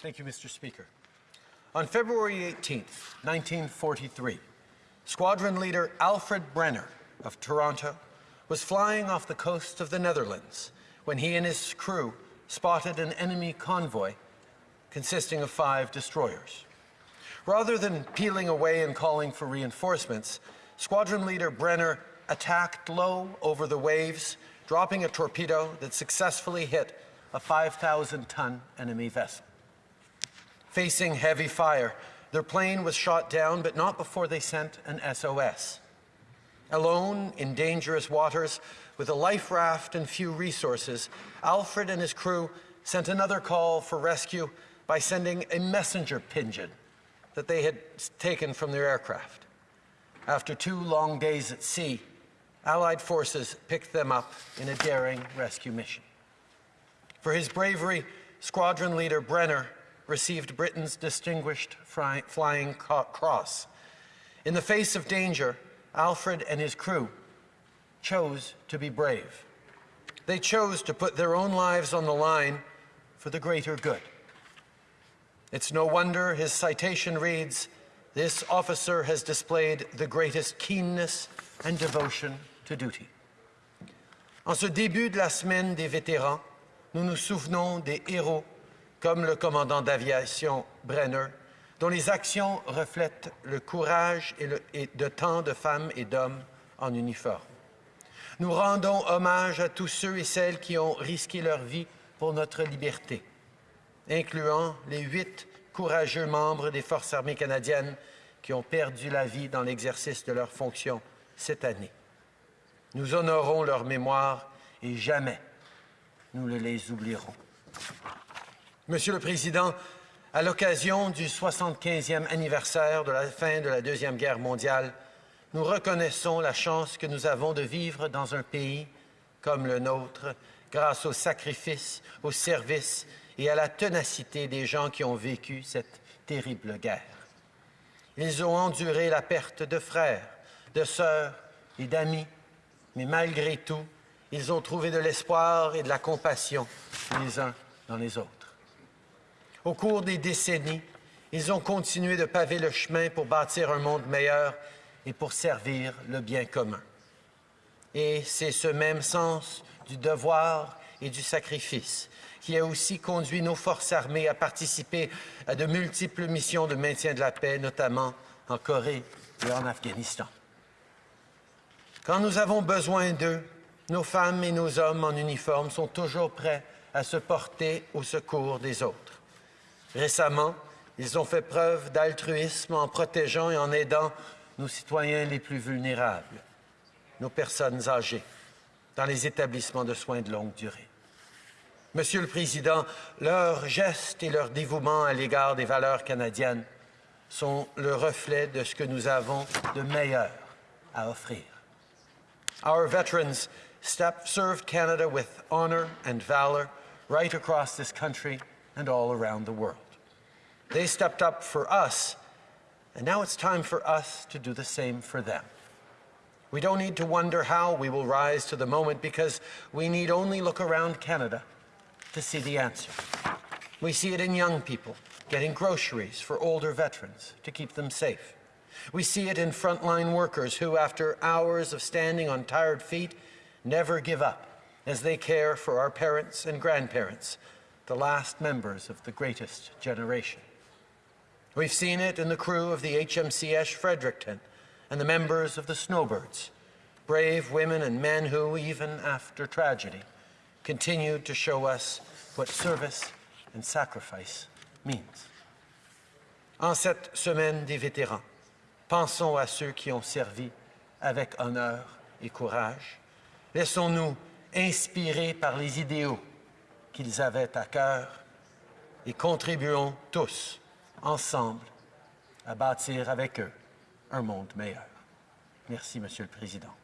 Thank you, Mr. Speaker. On February 18, 1943, Squadron Leader Alfred Brenner of Toronto was flying off the coast of the Netherlands when he and his crew spotted an enemy convoy consisting of five destroyers. Rather than peeling away and calling for reinforcements, Squadron Leader Brenner attacked low over the waves, dropping a torpedo that successfully hit a 5,000-ton enemy vessel. Facing heavy fire, their plane was shot down, but not before they sent an SOS. Alone in dangerous waters, with a life raft and few resources, Alfred and his crew sent another call for rescue by sending a messenger pigeon that they had taken from their aircraft. After two long days at sea, Allied forces picked them up in a daring rescue mission. For his bravery, squadron leader Brenner received Britain's Distinguished Flying Cross. In the face of danger, Alfred and his crew chose to be brave. They chose to put their own lives on the line for the greater good. It's no wonder his citation reads, this officer has displayed the greatest keenness and devotion to duty. En ce début de la semaine des vétérans, nous nous souvenons des héros comme le commandant d'aviation Brenner, dont les actions reflètent le courage et, de tant de femmes et d'hommes en uniforme. Nous rendons hommage à tous ceux et celles qui ont risqué leur vie pour notre liberté, incluant les huit courageux membres des Forces armées canadiennes qui ont perdu la vie dans l'exercice de leurs fonctions cette année. Nous honorons leur mémoire et jamais nous ne les oublierons. Monsieur le Président, à l'occasion du 75e anniversaire de la fin de la Deuxième Guerre mondiale, nous reconnaissons la chance que nous avons de vivre dans un pays comme le nôtre, grâce au sacrifice, au service et à la ténacité des gens qui ont vécu cette terrible guerre. Ils ont enduré la perte de frères, de sœurs et d'amis, mais malgré tout, ils ont trouvé de l'espoir et de la compassion les uns dans les autres. Au cours des décennies, ils ont continué de paver le chemin pour bâtir un monde meilleur et pour servir le bien commun. Et c'est ce même sens du devoir et du sacrifice qui a aussi conduit nos forces armées à participer à de multiples missions de maintien de la paix, notamment en Corée et en Afghanistan. Quand nous avons besoin d'eux, nos femmes et nos hommes en uniforme sont toujours prêts à se porter au secours des autres. Récemment, ils ont fait preuve d'altruisme en protégeant et en aidant nos citoyens les plus vulnérables, nos personnes âgées, dans les établissements de soins de longue durée. Monsieur le Président, leurs gestes et leur dévouement à l'égard des valeurs canadiennes sont le reflet de ce que nous avons de meilleur à offrir. Our veterans served Canada with honor and valor right across this country and all around the world. They stepped up for us, and now it's time for us to do the same for them. We don't need to wonder how we will rise to the moment because we need only look around Canada to see the answer. We see it in young people getting groceries for older veterans to keep them safe. We see it in frontline workers who, after hours of standing on tired feet, never give up as they care for our parents and grandparents the last members of the greatest generation. We've seen it in the crew of the HMCS Fredericton and the members of the Snowbirds, brave women and men who, even after tragedy, continued to show us what service and sacrifice means. En cette semaine des vétérans, pensons à ceux qui ont servi avec honneur et courage. Laissons-nous inspirer par les idéaux qu'ils avaient à cœur et contribuons tous ensemble à bâtir avec eux un monde meilleur. Merci, Monsieur le Président.